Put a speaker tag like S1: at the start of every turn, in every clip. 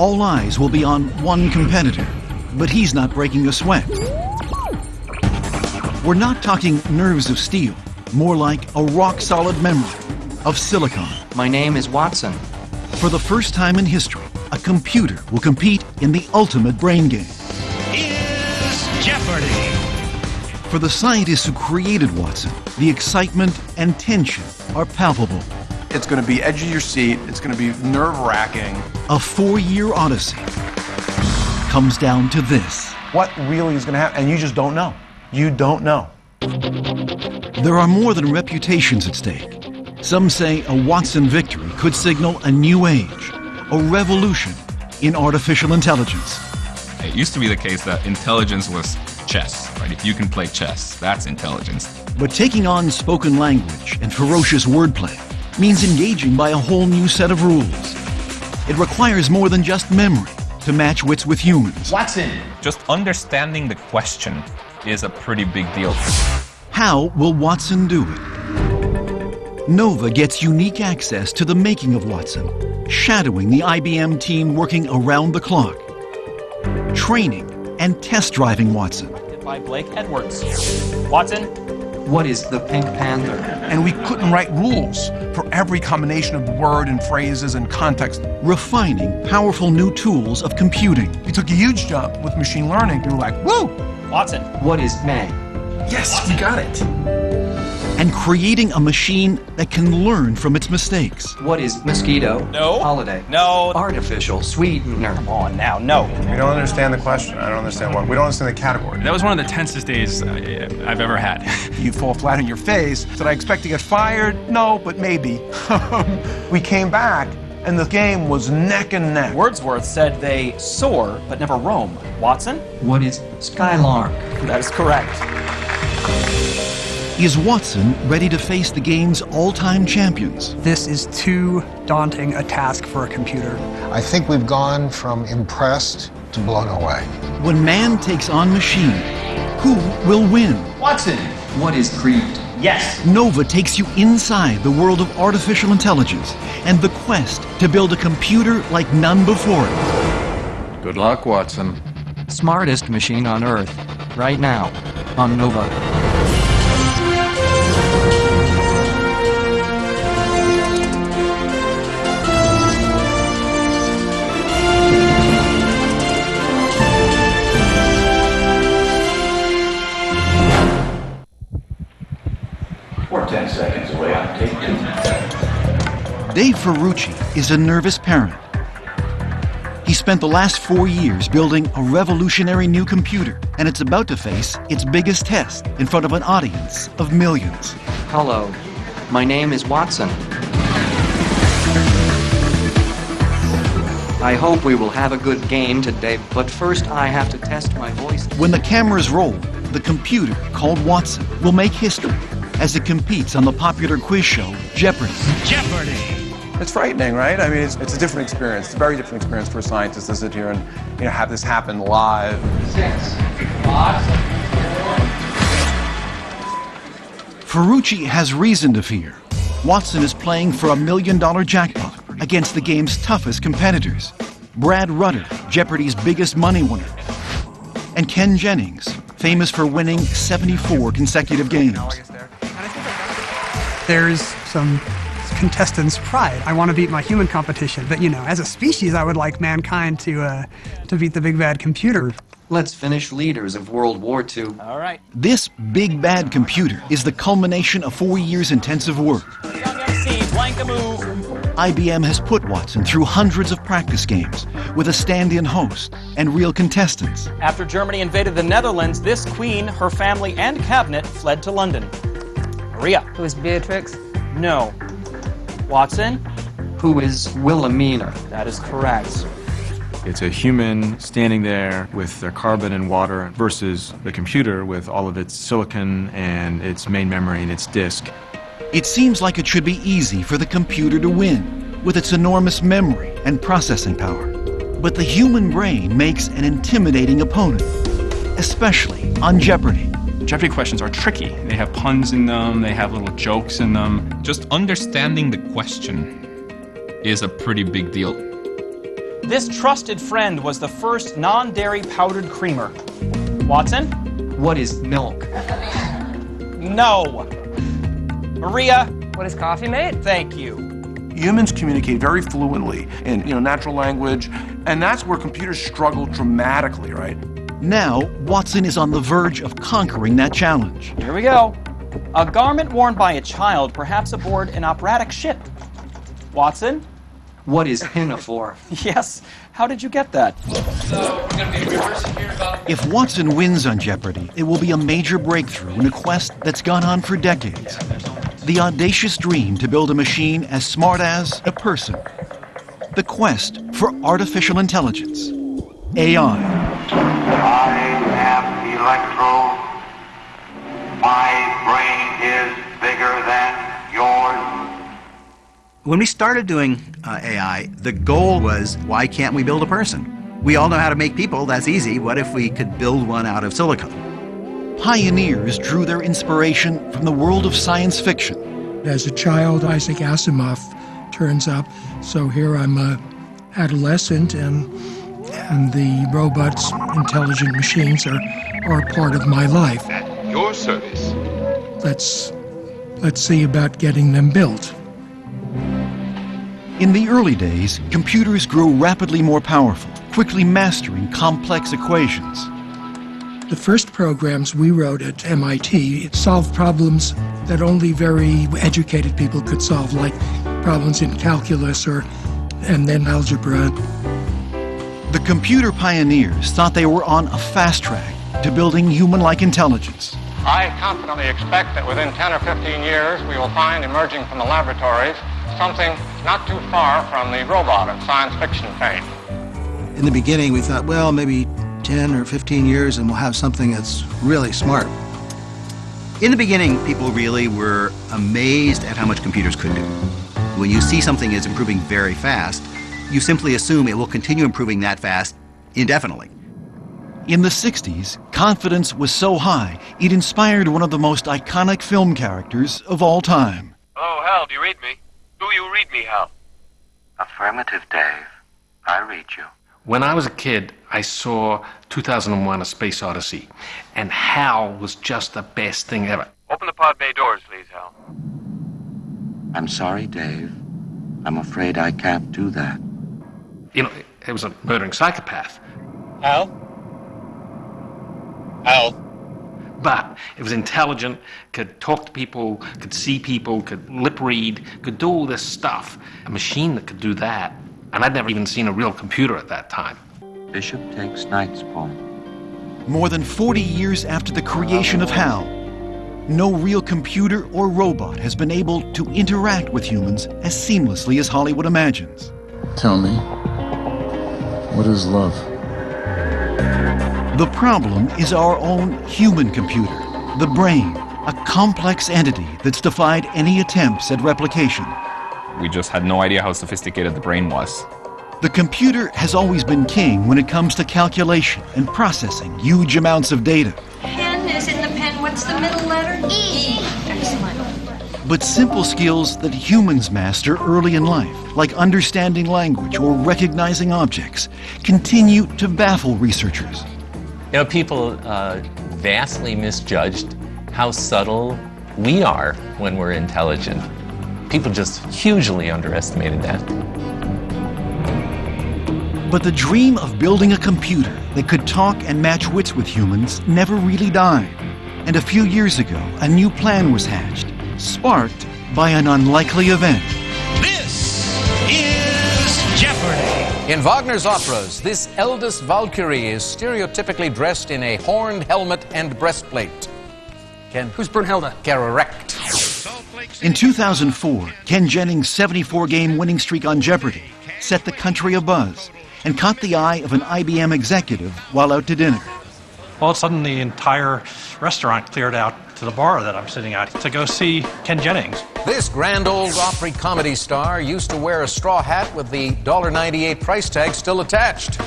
S1: all eyes will be on one competitor, but he's not breaking a sweat. We're not talking nerves of steel, more like a rock-solid memory of silicon.
S2: My name is Watson.
S1: For the first time in history, a computer will compete in the ultimate brain game.
S3: Is Jeopardy!
S1: For the scientists who created Watson, the excitement and tension are palpable.
S4: It's going to be edge of your seat. It's going to be nerve-wracking.
S1: A four-year odyssey comes down to this.
S4: What really is going to happen? And you just don't know. You don't know.
S1: There are more than reputations at stake. Some say a Watson victory could signal a new age, a revolution in artificial intelligence.
S5: It used to be the case that intelligence was chess, right? If you can play chess, that's intelligence.
S1: But taking on spoken language and ferocious wordplay means engaging by a whole new set of rules. It requires more than just memory to match wits with humans.
S6: Watson!
S5: Just understanding the question is a pretty big deal.
S1: How will Watson do it? Nova gets unique access to the making of Watson, shadowing the IBM team working around the clock, training and test driving Watson.
S7: By Blake Edwards. Watson,
S2: What is the Pink Panther?
S4: And we couldn't write rules for every combination of word and phrases and context.
S1: refining powerful new tools of computing.
S4: We took a huge jump with machine learning. We were like, woo!
S7: Watson,
S2: What is May?
S6: Yes, we got it.
S1: And creating a machine that can learn from its mistakes.
S2: What is mosquito?
S7: No.
S2: Holiday.
S7: no.
S2: Artificial sweetener.
S7: Come on now, no.
S4: We don't understand the question. I don't understand what. We don't understand the category.
S8: That was one of the tensest days I- I've ever had.
S4: You fall flat on your face. Did I expect to get fired? No, but maybe. we came back, and the game was neck and neck.
S7: Wordsworth said they soar but never roam. Watson,
S2: What is Skylark?
S7: that is correct.
S1: Is Watson ready to face the game's all-time champions?
S9: This is too daunting a task for a computer.
S10: I think we've gone from impressed to blown away.
S1: When man takes on machine, who will win?
S6: Watson!
S2: What is Creed?
S6: Yes!
S1: Nova takes you inside the world of artificial intelligence and the quest to build a computer like none before it.
S11: Good luck, Watson.
S2: Smartest machine on Earth. Right now. On Nova.
S1: Dave Ferrucci is a nervous parent. He spent the last four years building a revolutionary new computer, and it's about to face its biggest test in front of an audience of millions.
S2: Hello. My name is Watson. I hope we will have a good game today, but first I have to test my voice.
S1: When the cameras roll, the computer, called Watson, will make history as it competes on the popular quiz show Jeopardy!
S3: Jeopardy!
S4: It's frightening, right? I mean, it's, it's a different experience. It's a very different experience for a scientist to sit here and you know have this happen live.
S2: Six. Five.
S1: Ferrucci has reason to fear. Watson is playing for a million dollar jackpot against the game's toughest competitors. Brad Rutter, Jeopardy's biggest money winner, and Ken Jennings, famous for winning 74 consecutive games.
S9: There's some contestants' pride. I want to beat my human competition, but you know, as a species, I would like mankind to uh, to beat the big bad computer.
S2: Let's finish leaders of World War II.
S7: All right.
S1: This big bad computer is the culmination of four years intensive work.
S7: MC, blank a move.
S1: IBM has put Watson through hundreds of practice games with a stand-in host and real contestants.
S7: After Germany invaded the Netherlands, this queen, her family, and cabinet fled to London. Maria.
S12: Who is Beatrix?
S7: No. Watson?
S2: Who is Wilhelmina?
S7: That is correct.
S8: It's a human standing there with their carbon and water versus the computer with all of its silicon and its main memory and its disk.
S1: It seems like it should be easy for the computer to win with its enormous memory and processing power. But the human brain makes an intimidating opponent, especially on Jeopardy!
S8: Jeopardy questions are tricky. They have puns in them, they have little jokes in them.
S5: Just understanding the question is a pretty big deal.
S7: This trusted friend was the first non dairy powdered creamer. Watson?
S2: What is milk?
S7: No. Maria?
S9: What is coffee made?
S7: Thank you.
S4: Humans communicate very fluently in you know natural language, and that's where computers struggle dramatically, right?
S1: Now, Watson is on the verge of conquering that challenge.
S7: Here we go. A garment worn by a child, perhaps aboard an operatic ship. Watson?
S2: What is pinafore?
S7: Yes. How did you get that?
S1: If Watson wins on Jeopardy, it will be a major breakthrough in a quest that's gone on for decades. The audacious dream to build a machine as smart as a person. The quest for artificial intelligence. AI.
S13: I am Elektro. My brain is bigger than yours.
S14: When we started doing uh, AI, the goal was why can't we build a person? We all know how to make people, that's easy. What if we could build one out of silicon?
S1: Pioneers drew their inspiration from the world of science fiction.
S15: As a child, Isaac Asimov turns up, so here I'm a adolescent and and the robots, intelligent machines are, are part of my life.
S13: At your service.
S15: Let's let's see about getting them built.
S1: In the early days, computers grew rapidly more powerful, quickly mastering complex equations.
S15: The first programs we wrote at MIT solved problems that only very educated people could solve, like problems in calculus or and then algebra.
S1: The computer pioneers thought they were on a fast track to building human-like intelligence.
S12: I confidently expect that within 10 or 15 years we will find emerging from the laboratories something not too far from the robot of science fiction fame.
S16: In the beginning, we thought, well, maybe 10 or 15 years and we'll have something that's really smart.
S14: In the beginning, people really were amazed at how much computers could do. When you see something is improving very fast, you simply assume it will continue improving that fast indefinitely.
S1: In the 60s, confidence was so high, it inspired one of the most iconic film characters of all time.
S17: Oh, Hal, do you read me? Do you read me, Hal?
S13: Affirmative, Dave. I read you.
S17: When I was a kid, I saw 2001 A Space Odyssey, and Hal was just the best thing ever. Open the pod bay doors, please, Hal.
S13: I'm sorry, Dave. I'm afraid I can't do that.
S17: You know, it was a murdering psychopath.
S18: Hal? Hal?
S17: But it was intelligent, could talk to people, could see people, could lip read, could do all this stuff. A machine that could do that. And I'd never even seen a real computer at that time.
S13: Bishop takes Knight's point.
S1: More than 40 years after the creation of HAL, no real computer or robot has been able to interact with humans as seamlessly as Hollywood imagines.
S19: Tell me, what is love?
S1: The problem is our own human computer, the brain, a complex entity that's defied any attempts at replication.
S5: We just had no idea how sophisticated the brain was.
S1: The computer has always been king when it comes to calculation and processing huge amounts of data.
S20: Pen is in the pen. What's the middle letter? E. Excellent.
S1: But simple skills that humans master early in life, like understanding language or recognizing objects, continue to baffle researchers.
S21: You know, people uh, vastly misjudged how subtle we are when we're intelligent. People just hugely underestimated that.
S1: But the dream of building a computer that could talk and match wits with humans never really died. And a few years ago, a new plan was hatched, sparked by an unlikely event.
S22: This is Jeopardy!
S23: In Wagner's operas, this eldest Valkyrie is stereotypically dressed in a horned helmet and breastplate. Ken?
S9: Who's Brunhilde?
S23: Correct.
S1: In 2004, Ken Jennings' 74 game winning streak on Jeopardy set the country abuzz and caught the eye of an IBM executive while out to dinner.
S24: All of a sudden, the entire restaurant cleared out to the bar that I'm sitting at to go see Ken Jennings.
S23: This grand old Opry comedy star used to wear a straw hat with the $1.98 price tag still attached.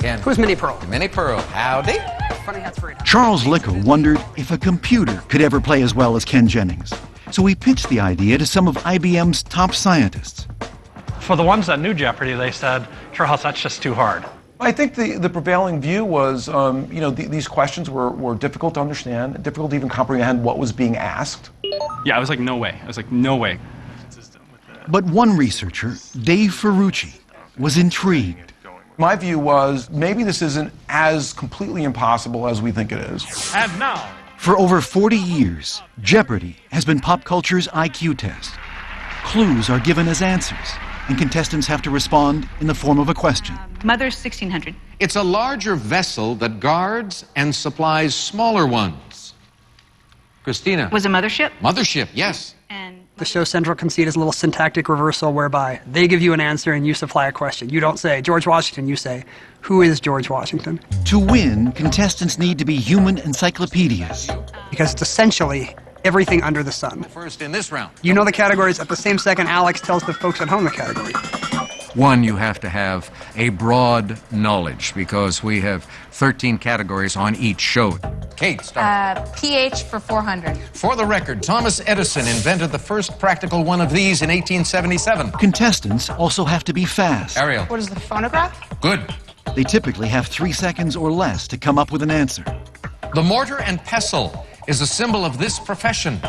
S23: Ken.
S9: Who's Minnie Pearl?
S23: Minnie Pearl. Howdy.
S9: Funny hat's for
S1: Charles Lickel wondered if a computer could ever play as well as Ken Jennings. So he pitched the idea to some of IBM's top scientists.
S24: For the ones that knew Jeopardy, they said, Charles, that's just too hard.
S4: I think the, the prevailing view was, um, you know, th- these questions were, were difficult to understand, difficult to even comprehend what was being asked.
S8: Yeah, I was like, no way. I was like, no way.
S1: But one researcher, Dave Ferrucci, was intrigued.
S4: My view was maybe this isn't as completely impossible as we think it is.
S3: And now,
S1: For over 40 years, Jeopardy has been pop culture's IQ test. Clues are given as answers, and contestants have to respond in the form of a question.
S25: Mother's 1600.
S26: It's a larger vessel that guards and supplies smaller ones. Christina.
S25: Was a mothership?
S26: Mothership, yes.
S9: And the show central conceit is a little syntactic reversal whereby they give you an answer and you supply a question. You don't say George Washington, you say, Who is George Washington?
S1: To win, contestants need to be human encyclopedias.
S9: Because it's essentially everything under the sun.
S26: First in this round.
S9: You know the categories at the same second Alex tells the folks at home the category.
S26: One, you have to have a broad knowledge because we have 13 categories on each show. Kate, start.
S27: Uh, pH for 400.
S26: For the record, Thomas Edison invented the first practical one of these in 1877.
S1: Contestants also have to be fast.
S26: Ariel.
S27: What is the phonograph?
S26: Good.
S1: They typically have three seconds or less to come up with an answer.
S26: The mortar and pestle is a symbol of this profession.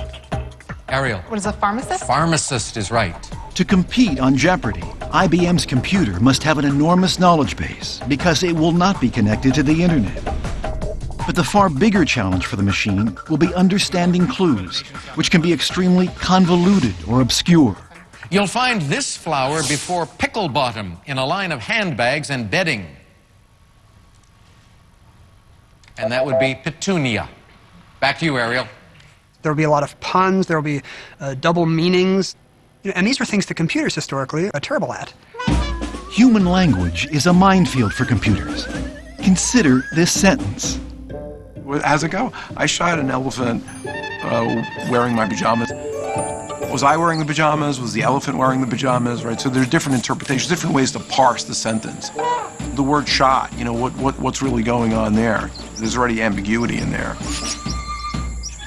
S26: Ariel.
S27: What is a pharmacist?
S26: Pharmacist is right.
S1: To compete on Jeopardy, IBM's computer must have an enormous knowledge base because it will not be connected to the internet. But the far bigger challenge for the machine will be understanding clues, which can be extremely convoluted or obscure.
S26: You'll find this flower before pickle bottom in a line of handbags and bedding. And that would be petunia. Back to you, Ariel.
S9: There'll be a lot of puns, there'll be uh, double meanings. You know, and these are things that computers historically are terrible at.
S1: Human language is a minefield for computers. Consider this sentence.
S4: How's it go? I shot an elephant uh, wearing my pajamas. Was I wearing the pajamas? Was the elephant wearing the pajamas? Right. So there's different interpretations, different ways to parse the sentence. The word "shot," you know, what, what what's really going on there? There's already ambiguity in there.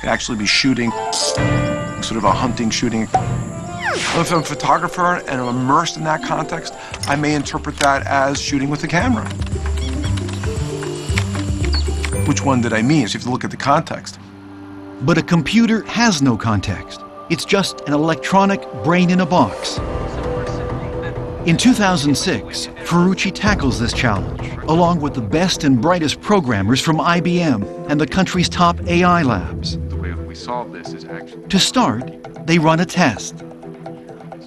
S4: Actually be shooting, sort of a hunting shooting. If I'm a photographer and I'm immersed in that context, I may interpret that as shooting with the camera. Which one did I mean? So you have to look at the context.
S1: But a computer has no context. It's just an electronic brain in a box. In 2006, Ferrucci tackles this challenge, along with the best and brightest programmers from IBM and the country's top AI labs.
S28: The way we solve this is actually.
S1: To start, they run a test.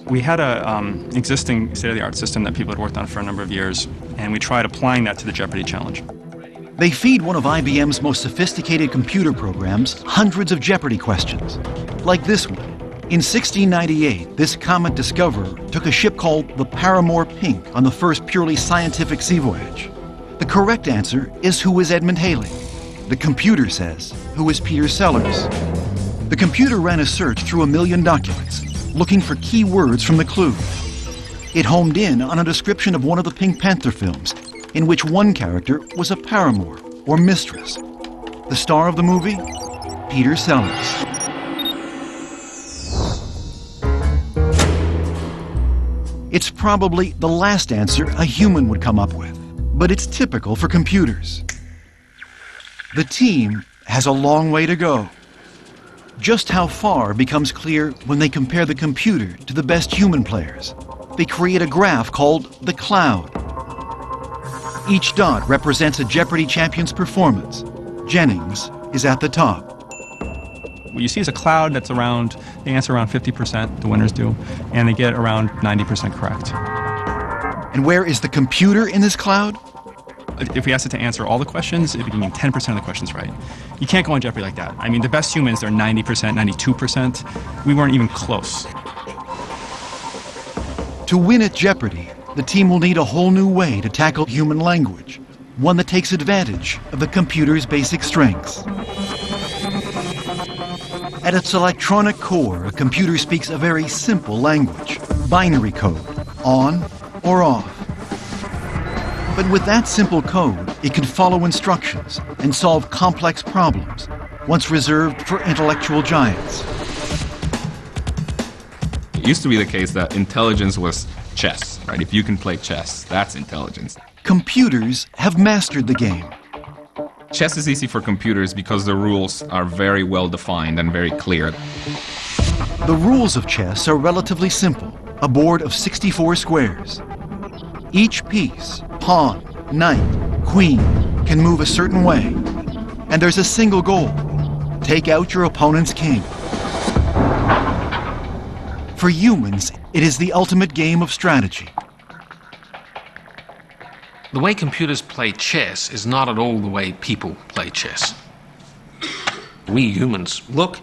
S8: We had a um, existing state-of-the-art system that people had worked on for a number of years, and we tried applying that to the Jeopardy challenge.
S1: They feed one of IBM's most sophisticated computer programs hundreds of Jeopardy questions, like this one. In 1698, this comet discoverer took a ship called the Paramore Pink on the first purely scientific sea voyage. The correct answer is who is Edmund Halley. The computer says, who is Peter Sellers? The computer ran a search through a million documents, looking for key words from the clue. It homed in on a description of one of the Pink Panther films, in which one character was a paramour or mistress. The star of the movie? Peter Sellers. It's probably the last answer a human would come up with, but it's typical for computers. The team has a long way to go. Just how far becomes clear when they compare the computer to the best human players. They create a graph called the cloud. Each dot represents a Jeopardy champion's performance. Jennings is at the top.
S8: What you see is a cloud that's around, they answer around 50%, the winners do, and they get around 90% correct.
S1: And where is the computer in this cloud?
S8: If we asked it to answer all the questions, it'd be getting 10% of the questions right. You can't go on Jeopardy like that. I mean, the best humans, they're 90%, 92%. We weren't even close.
S1: To win at Jeopardy, the team will need a whole new way to tackle human language, one that takes advantage of the computer's basic strengths. At its electronic core, a computer speaks a very simple language, binary code, on or off. But with that simple code, it can follow instructions and solve complex problems, once reserved for intellectual giants.
S5: It used to be the case that intelligence was chess, right? If you can play chess, that's intelligence.
S1: Computers have mastered the game.
S5: Chess is easy for computers because the rules are very well defined and very clear.
S1: The rules of chess are relatively simple a board of 64 squares. Each piece, pawn, knight, queen, can move a certain way. And there's a single goal take out your opponent's king. For humans, it is the ultimate game of strategy.
S17: The way computers play chess is not at all the way people play chess. We humans look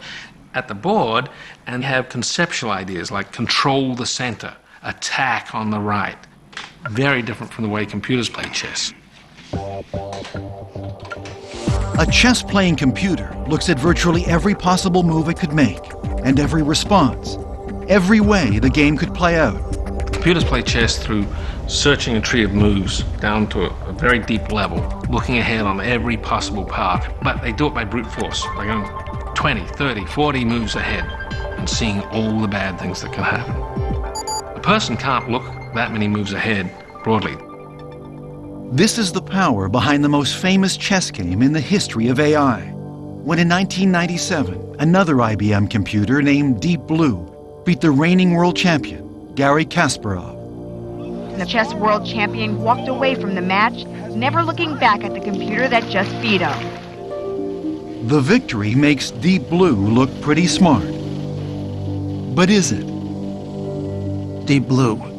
S17: at the board and have conceptual ideas like control the center, attack on the right. Very different from the way computers play chess.
S1: A chess playing computer looks at virtually every possible move it could make, and every response, every way the game could play out.
S17: Computers play chess through searching a tree of moves down to a, very deep level, looking ahead on every possible path. But they do it by brute force, by going 20, 30, 40 moves ahead and seeing all the bad things that can happen. A person can't look that many moves ahead broadly.
S1: This is the power behind the most famous chess game in the history of AI. When in 1997, another IBM computer named Deep Blue beat the reigning world champion, Garry Kasparov.
S29: The chess world champion walked away from the match, never looking back at the computer that just beat him.
S1: The victory makes Deep Blue look pretty smart. But is it?
S16: Deep Blue.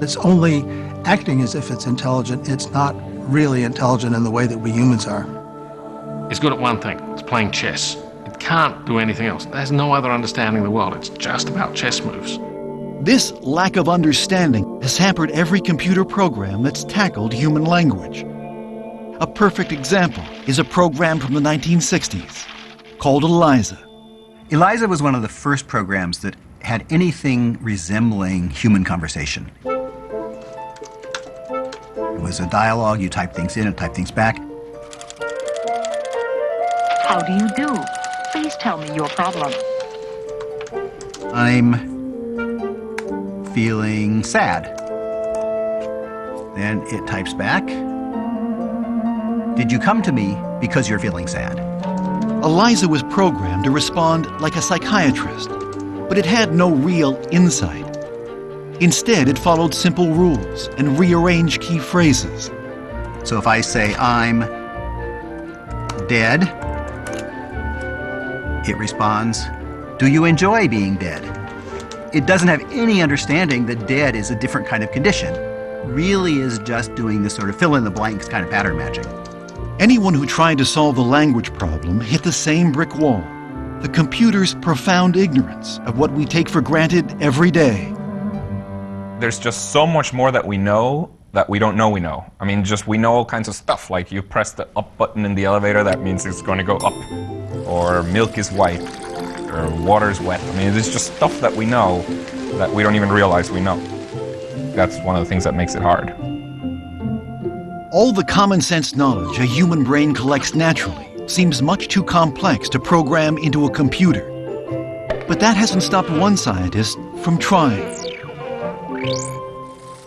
S16: It's only acting as if it's intelligent. It's not really intelligent in the way that we humans are.
S17: It's good at one thing. It's playing chess. It can't do anything else. There's no other understanding of the world. It's just about chess moves.
S1: This lack of understanding has hampered every computer program that's tackled human language. A perfect example is a program from the 1960s called ELIZA.
S14: ELIZA was one of the first programs that had anything resembling human conversation. It was a dialogue, you type things in and type things back.
S30: How do you do? Please tell me your problem.
S14: I'm feeling sad. Then it types back. Did you come to me because you're feeling sad?
S1: ELIZA was programmed to respond like a psychiatrist, but it had no real insight. Instead, it followed simple rules and rearranged key phrases.
S14: So if I say, I'm dead, it responds, Do you enjoy being dead? It doesn't have any understanding that dead is a different kind of condition. Really is just doing this sort of fill in the blanks kind of pattern matching.
S1: Anyone who tried to solve the language problem hit the same brick wall the computer's profound ignorance of what we take for granted every day.
S5: There's just so much more that we know that we don't know we know. I mean, just we know all kinds of stuff, like you press the up button in the elevator, that means it's going to go up. Or milk is white, or water is wet. I mean, it's just stuff that we know that we don't even realize we know. That's one of the things that makes it hard.
S1: All the common sense knowledge a human brain collects naturally seems much too complex to program into a computer. But that hasn't stopped one scientist from trying.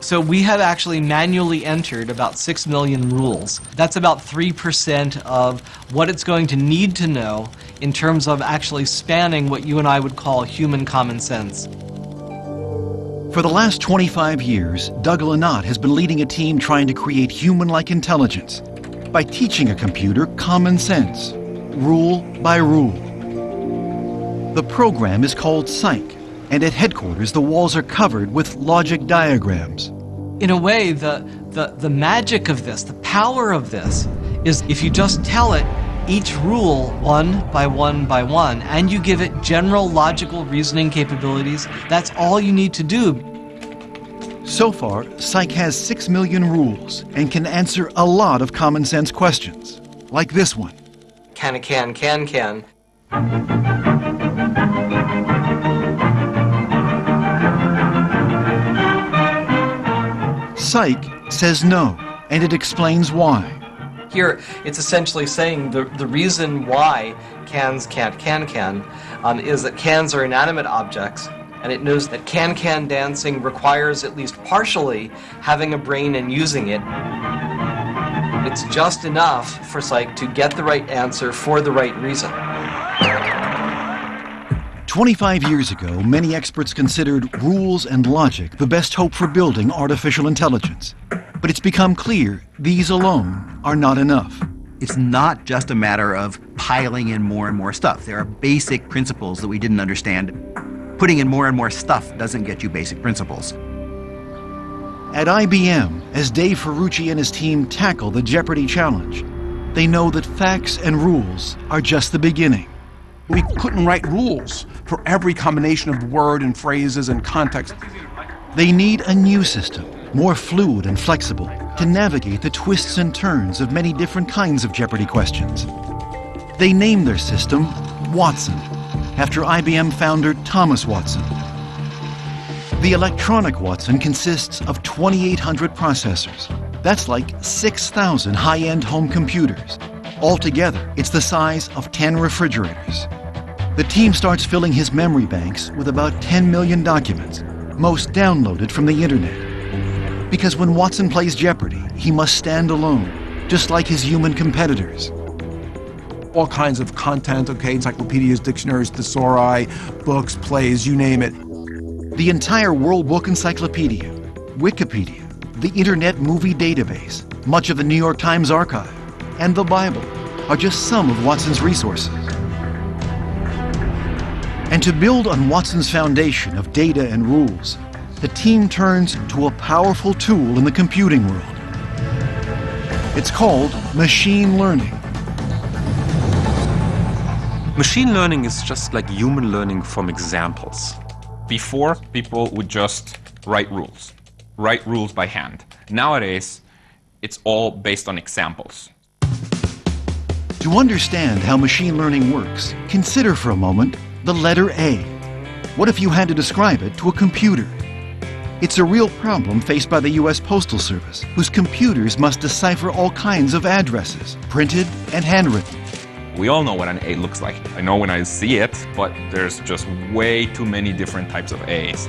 S2: So we have actually manually entered about 6 million rules. That's about 3% of what it's going to need to know in terms of actually spanning what you and I would call human common sense.
S1: For the last 25 years, Doug Lenat has been leading a team trying to create human-like intelligence by teaching a computer common sense, rule by rule. The program is called Cyc, and at headquarters the walls are covered with logic diagrams.
S2: In a way, the, the, the magic of this, the power of this, is if you just tell it each rule one by one by one, and you give it general logical reasoning capabilities, that's all you need to do.
S1: So far, Cyc has 6 million rules and can answer a lot of common sense questions, like this one.
S2: Can, can, can, can.
S1: Cyc says no, and it explains why.
S2: Here, it's essentially saying the, the reason why cans can't can can um, is that cans are inanimate objects
S31: and it knows that can-can dancing requires at least partially having a brain and using it. It's just enough for Cyc to get the right answer for the right reason.
S1: 25 years ago, many experts considered rules and logic the best hope for building artificial intelligence. But it's become clear these alone are not enough.
S14: It's not just a matter of piling in more and more stuff. There are basic principles that we didn't understand. Putting in more and more stuff doesn't get you basic principles.
S1: At IBM, as Dave Ferrucci and his team tackle the Jeopardy challenge, they know that facts and rules are just the beginning.
S4: We couldn't write rules for every combination of word and phrases and context.
S1: They need a new system, more fluid and flexible, to navigate the twists and turns of many different kinds of Jeopardy questions. They named their system Watson, after IBM founder Thomas Watson. The electronic Watson consists of 2,800 processors. That's like 6,000 high-end home computers. Altogether, it's the size of 10 refrigerators. The team starts filling his memory banks with about 10 million documents, most downloaded from the internet. Because when Watson plays Jeopardy, he must stand alone, just like his human competitors.
S4: All kinds of content, okay, encyclopedias, dictionaries, thesauri, books, plays, you name it.
S1: The entire World Book Encyclopedia, Wikipedia, the Internet Movie Database, much of the New York Times archive, and the Bible are just some of Watson's resources. And to build on Watson's foundation of data and rules, the team turns to a powerful tool in the computing world. It's called machine learning.
S5: Machine learning is just like human learning from examples. Before, people would just write rules, write rules by hand. Nowadays, it's all based on examples.
S1: To understand how machine learning works, consider for a moment the letter A. What if you had to describe it to a computer? It's a real problem faced by the U.S. Postal Service, whose computers must decipher all kinds of addresses, printed and handwritten.
S5: We all know what an A looks like. I know when I see it, but there's just way too many different types of A's.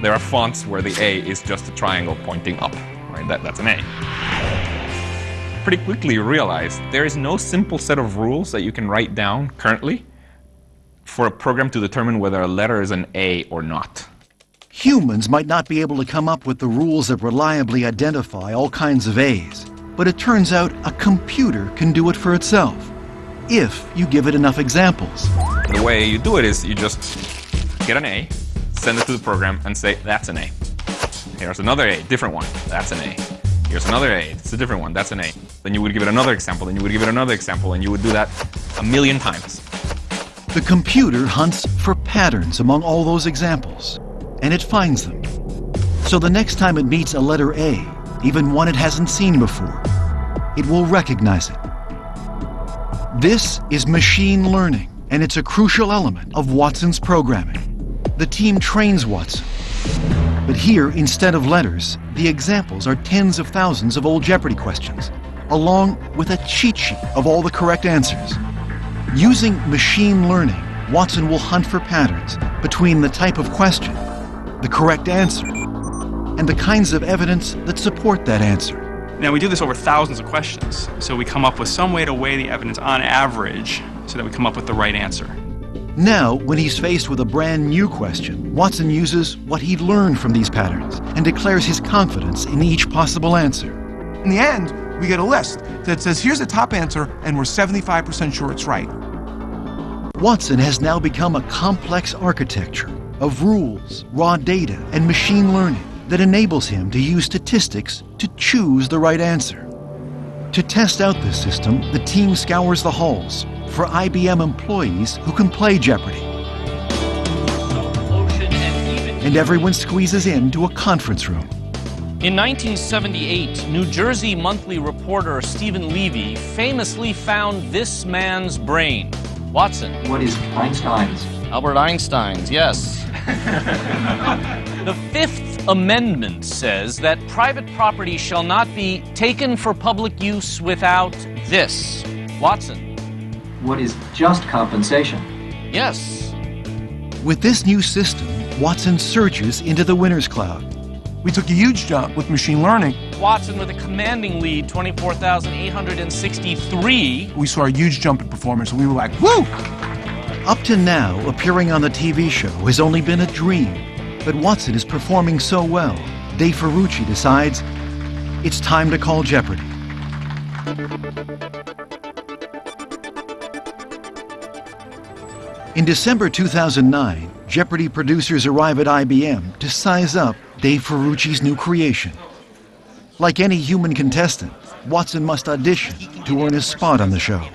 S5: There are fonts where the A is just a triangle pointing up, right? That, that's an A. Pretty quickly you realize there is no simple set of rules that you can write down currently for a program to determine whether a letter is an A or not.
S1: Humans might not be able to come up with the rules that reliably identify all kinds of A's, but it turns out a computer can do it for itself, if you give it enough examples.
S5: The way you do it is you just get an A, send it to the program, and say, that's an A. Here's another A, different one, that's an A. Here's another A, it's a different one, that's an A. Then you would give it another example, then you would give it another example, and you would do that a million times.
S1: The computer hunts for patterns among all those examples, and it finds them. So the next time it meets a letter A, even one it hasn't seen before, it will recognize it. This is machine learning, and it's a crucial element of Watson's programming. The team trains Watson. But here, instead of letters, the examples are tens of thousands of old Jeopardy questions, along with a cheat sheet of all the correct answers. Using machine learning, Watson will hunt for patterns between the type of question, the correct answer, and the kinds of evidence that support that answer.
S8: Now, we do this over thousands of questions, so we come up with some way to weigh the evidence on average so that we come up with the right answer.
S1: Now, when he's faced with a brand new question, Watson uses what he'd learned from these patterns and declares his confidence in each possible answer.
S4: In the end, we get a list that says, here's the top answer, and we're 75% sure it's right.
S1: Watson has now become a complex architecture of rules, raw data, and machine learning that enables him to use statistics to choose the right answer. To test out this system, the team scours the halls for IBM employees who can play Jeopardy! And everyone squeezes into a conference room.
S32: In 1978, New Jersey monthly reporter Steven Levy famously found this man's brain. Watson.
S33: What is Einstein's?
S32: Albert Einstein's, yes. the Fifth Amendment says that private property shall not be taken for public use without this. Watson.
S33: What is just compensation?
S32: Yes.
S1: With this new system, Watson surges into the winner's cloud.
S4: We took a huge jump with machine learning.
S7: Watson with a commanding lead, 24,863.
S4: We saw a huge jump in performance, and we were like, woo!
S1: Up to now, appearing on the TV show has only been a dream. But Watson is performing so well, Dave Ferrucci decides it's time to call Jeopardy. In December 2009, Jeopardy producers arrive at IBM to size up Dave Ferrucci's new creation. Like any human contestant, Watson must audition to earn his spot on the show.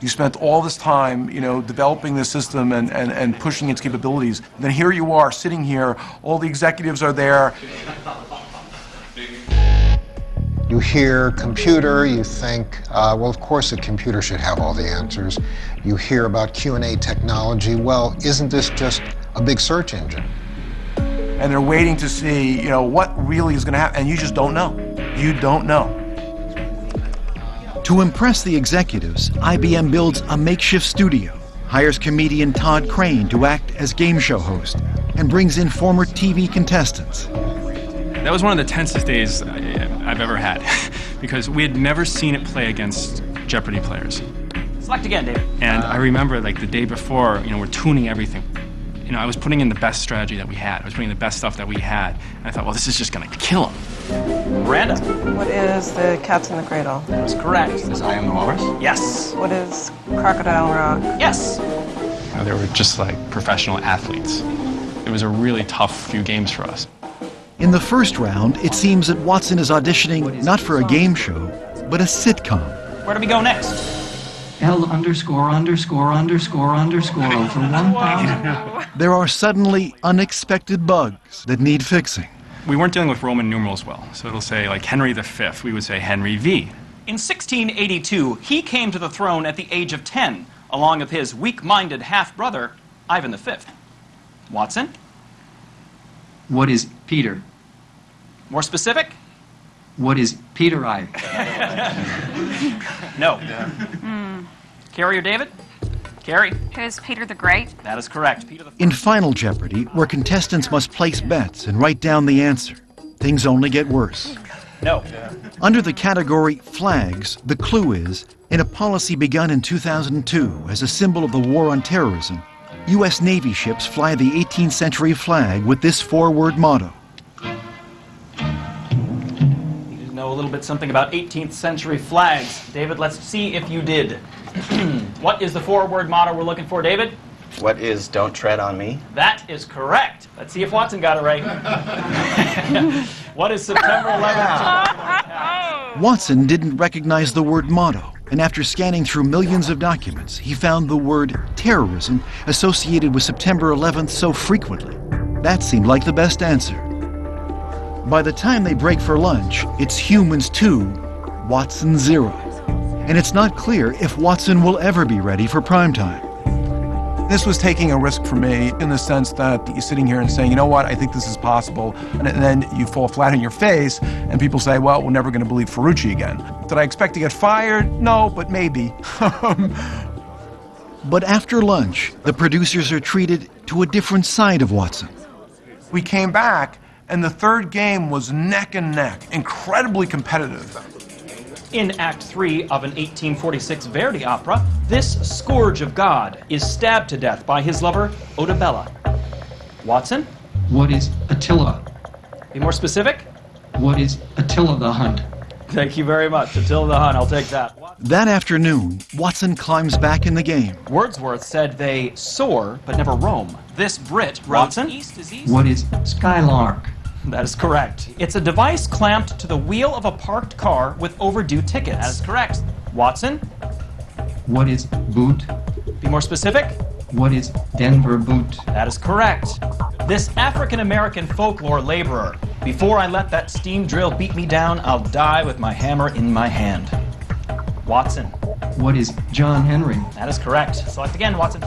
S4: You spent all this time, you know, developing the system and, and, and pushing its capabilities. And then here you are, sitting here, all the executives are there.
S10: You hear computer, you think, uh, well, of course a computer should have all the answers. You hear about Q&A technology. Well, isn't this just a big search engine?
S4: And they're waiting to see, you know, what really is going to happen. And you just don't know. You don't know.
S1: To impress the executives, IBM builds a makeshift studio, hires comedian Todd Crain to act as game show host, and brings in former TV contestants.
S8: That was one of the tensest days I've ever had because we had never seen it play against Jeopardy players.
S7: Select again, David.
S8: And I remember like the day before, you know, we're tuning everything. You know, I was putting in the best strategy that we had. I was putting the best stuff that we had. And I thought, well, this is just going to kill him.
S7: Miranda.
S33: What is the Cats in the Cradle?
S7: That's correct.
S34: Is I Am the Walrus?
S7: Yes.
S33: What is Crocodile Rock?
S7: Yes.
S8: You know, they were just like professional athletes. It was a really tough few games for us.
S1: In the first round, it seems that Watson is auditioning not for a game show, but a sitcom.
S7: Where do we go next?
S2: L underscore underscore underscore underscore over 1,000.
S1: There are suddenly unexpected bugs that need fixing.
S8: We weren't dealing with Roman numerals well, so it'll say like Henry V, we would say Henry V.
S7: In 1682, he came to the throne at the age of 10, along with his weak-minded half-brother, Ivan V. Watson?
S2: What is Peter?
S7: More specific?
S2: What is Peter I?
S7: No. Hmm. Carrie or David? Carrie.
S35: Who's Peter the Great?
S7: That is correct. Peter the
S1: In Final Jeopardy, where contestants must place bets and write down the answer, things only get worse.
S7: No.
S1: Under the category Flags, the clue is in a policy begun in 2002 as a symbol of the war on terrorism, U.S. Navy ships fly the 18th century flag with this four word motto
S7: You know a little bit something about 18th century flags. David, let's see if you did. what is the four-word motto we're looking for, David?
S36: What is Don't Tread on Me?
S7: That is correct. Let's see if Watson got it right. what is September 11th?
S1: Watson didn't recognize the word motto, and after scanning through millions of documents, he found the word terrorism associated with September 11th so frequently. That seemed like the best answer. By the time they break for lunch, it's humans 2, Watson 0. And it's not clear if Watson will ever be ready for prime time.
S4: This was taking a risk for me in the sense that you're sitting here and saying, you know what, I think this is possible. And then you fall flat on your face, and people say, well, we're never going to believe Ferrucci again. Did I expect to get fired? No, but maybe.
S1: But after lunch, the producers are treated to a different side of Watson.
S4: we came back, and the third game was neck and neck, incredibly competitive.
S7: In Act 3 of an 1846 Verdi opera, this scourge of God is stabbed to death by his lover, Odabella. Watson?
S2: What is Attila?
S7: Be more specific?
S2: What is Attila the Hunt?
S7: Thank you very much. Attila the Hun, I'll take that.
S1: That afternoon, Watson climbs back in the game.
S7: Wordsworth said they soar but never roam. This Brit, Watson?
S2: What is Skylark?
S7: That is correct. It's a device clamped to the wheel of a parked car with overdue tickets. That is correct. Watson?
S2: What is Boot?
S7: Be more specific?
S2: What is Denver Boot?
S7: That is correct. This African American folklore laborer. Before I let that steam drill beat me down, I'll die with my hammer in my hand. Watson.
S2: What is John Henry?
S7: That is correct. Select again, Watson.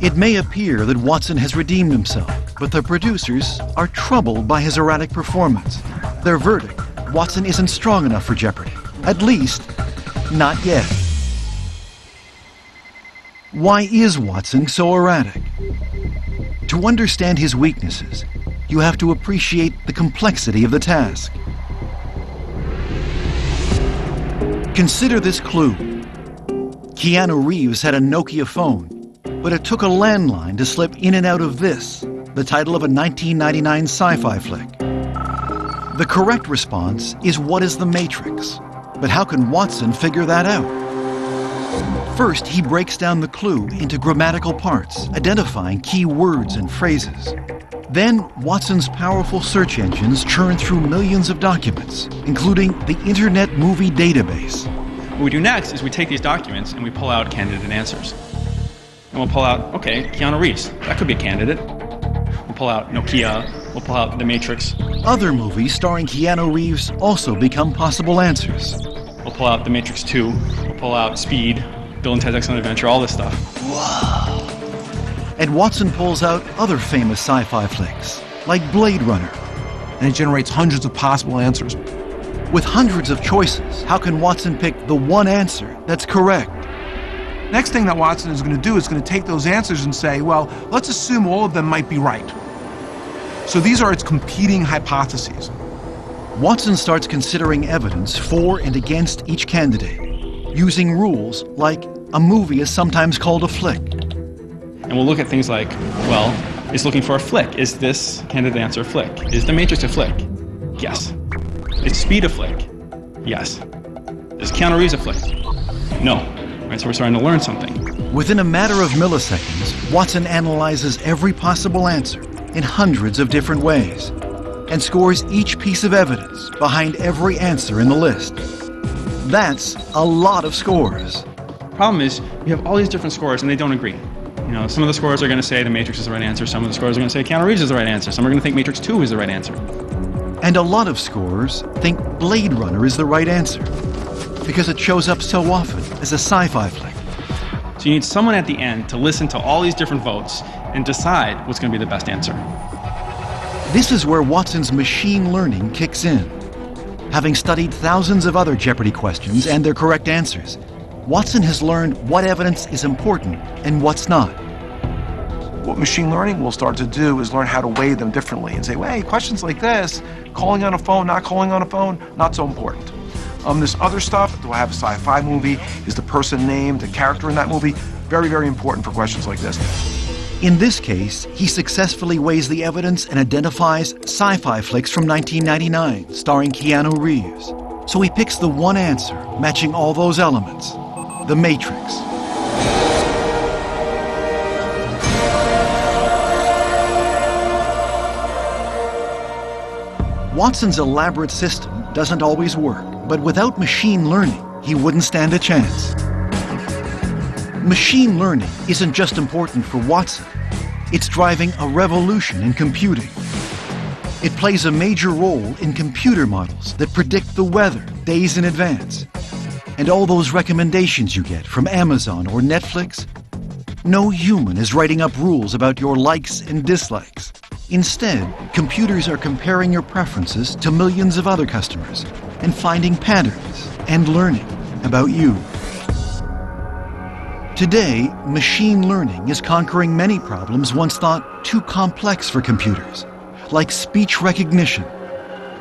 S1: It may appear that Watson has redeemed himself, but the producers are troubled by his erratic performance. Their verdict Watson isn't strong enough for Jeopardy! At least, not yet. Why is Watson so erratic? To understand his weaknesses, you have to appreciate the complexity of the task. Consider this clue. Keanu Reeves had a Nokia phone, but it took a landline to slip in and out of this, the title of a 1999 sci fi flick. The correct response is What is the Matrix? But how can Watson figure that out? First, he breaks down the clue into grammatical parts, identifying key words and phrases. Then, Watson's powerful search engines churn through millions of documents, including the Internet Movie Database.
S8: What we do next is we take these documents and we pull out candidate answers. And we'll pull out, okay, Keanu Reeves, that could be a candidate. We'll pull out Nokia, we'll pull out The Matrix.
S1: Other movies starring Keanu Reeves also become possible answers.
S8: We'll pull out The Matrix 2, we'll pull out Speed, Bill and Ted's Excellent Adventure, all this stuff.
S1: And Watson pulls out other famous sci fi flicks, like Blade Runner.
S4: And it generates hundreds of possible answers.
S1: With hundreds of choices, how can Watson pick the one answer that's correct?
S4: Next thing that Watson is going to do is going to take those answers and say, well, let's assume all of them might be right. So these are its competing hypotheses.
S1: Watson starts considering evidence for and against each candidate, using rules like a movie is sometimes called a flick.
S8: And we'll look at things like, well, it's looking for a flick. Is this candidate answer a flick? Is The Matrix a flick? Yes. Is Speed a flick? Yes. Is Keanu Reeves a flick? No. Right, so we're starting to learn something.
S1: Within a matter of milliseconds, Watson analyzes every possible answer in hundreds of different ways and scores each piece of evidence behind every answer in the list. That's a lot of scores.
S8: Problem is, you have all these different scores and they don't agree. You know, some of the scores are going to say the Matrix is the right answer. Some of the scores are going to say Keanu Reeves is the right answer. Some are going to think Matrix 2 is the right answer.
S1: And a lot of scores think Blade Runner is the right answer because it shows up so often as a sci-fi flick.
S8: So you need someone at the end to listen to all these different votes and decide what's going to be the best answer.
S1: This is where Watson's machine learning kicks in. Having studied thousands of other Jeopardy questions and their correct answers, Watson has learned what evidence is important and what's not.
S4: What machine learning will start to do is learn how to weigh them differently and say, well, hey, questions like this, calling on a phone, not calling on a phone, not so important. Um, this other stuff, do I have a sci-fi movie? Is the person named, the character in that movie? Very, very important for questions like this.
S1: In this case, he successfully weighs the evidence and identifies sci-fi flicks from 1999 starring Keanu Reeves. So he picks the one answer matching all those elements, The Matrix. Watson's elaborate system doesn't always work, but without machine learning, he wouldn't stand a chance. Machine learning isn't just important for Watson, it's driving a revolution in computing. It plays a major role in computer models that predict the weather days in advance. And all those recommendations you get from Amazon or Netflix, no human is writing up rules about your likes and dislikes. Instead, computers are comparing your preferences to millions of other customers and finding patterns and learning about you. Today, machine learning is conquering many problems once thought too complex for computers, like speech recognition.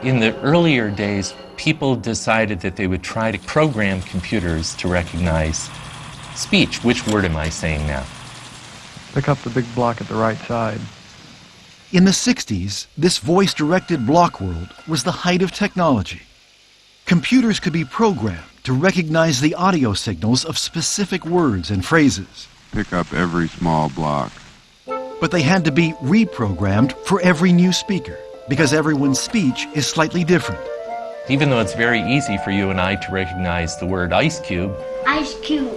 S21: In the earlier days, people decided that they would try to program computers to recognize speech. Which word am I saying now?
S37: Pick up the big block at the right side.
S1: In the 60s, this voice directed block world was the height of technology. Computers could be programmed to recognize the audio signals of specific words and phrases.
S38: Pick up every small block.
S1: But they had to be reprogrammed for every new speaker because everyone's speech is slightly different.
S21: Even though it's very easy for you and I to recognize the word ice cube,
S16: Ice cube.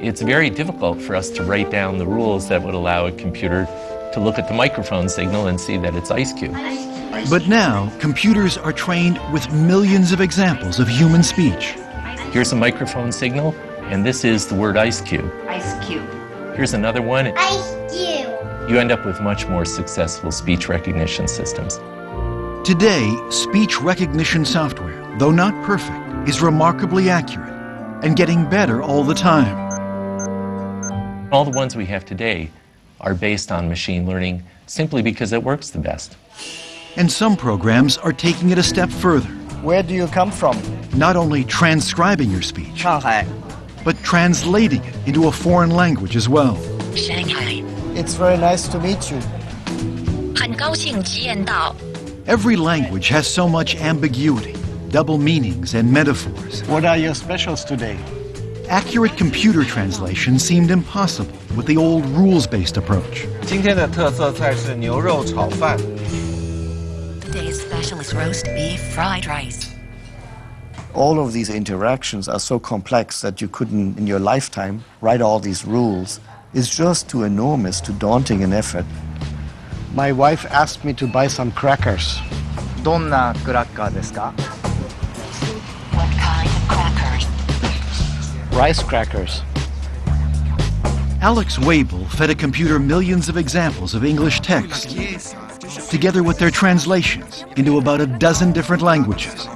S21: it's very difficult for us to write down the rules that would allow a computer to look at the microphone signal and see that it's ice cube.
S1: But now, computers are trained with millions of examples of human speech.
S21: Here's a microphone signal, and this is the word ice cube.
S16: Ice cube.
S21: Here's another one.
S16: Ice cube.
S21: You end up with much more successful speech recognition systems.
S1: Today, speech recognition software, though not perfect, is remarkably accurate and getting better all the time.
S21: All the ones we have today are based on machine learning simply because it works the best.
S1: And some programs are taking it a step further.
S36: Where do you come from?
S1: Not only transcribing your speech,
S36: Shanghai.
S1: but translating it into a foreign language as well.
S25: Shanghai.
S36: It's very nice to meet you.
S25: 很高兴见到。
S1: Every language has so much ambiguity, double meanings, and metaphors.
S36: What are your specials today?
S1: Accurate computer translation seemed impossible with the old rules-based approach.
S36: 今天的特色菜是牛肉炒饭。
S25: specialist roast beef fried rice.
S36: All of these interactions are so complex that you couldn't, in your lifetime, write all these rules. It's just too enormous, too daunting an effort. My wife asked me to buy some crackers. どんなクラッカーですか
S25: What kind of crackers?
S36: Rice crackers.
S1: Alex Waibel fed a computer millions of examples of English text together with their translations into about a dozen different languages.